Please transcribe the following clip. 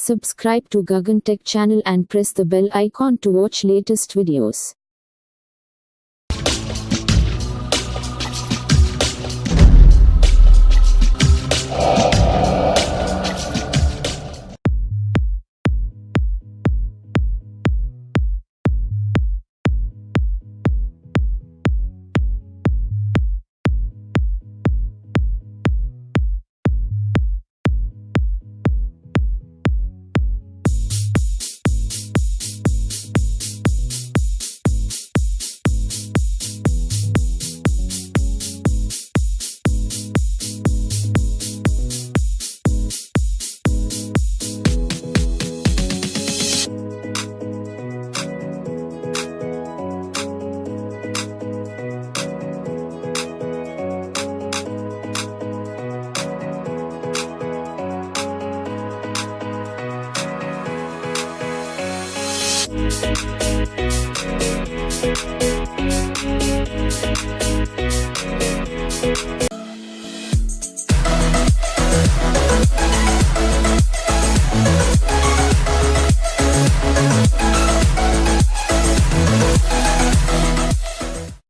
Subscribe to Gagan Tech channel and press the bell icon to watch latest videos.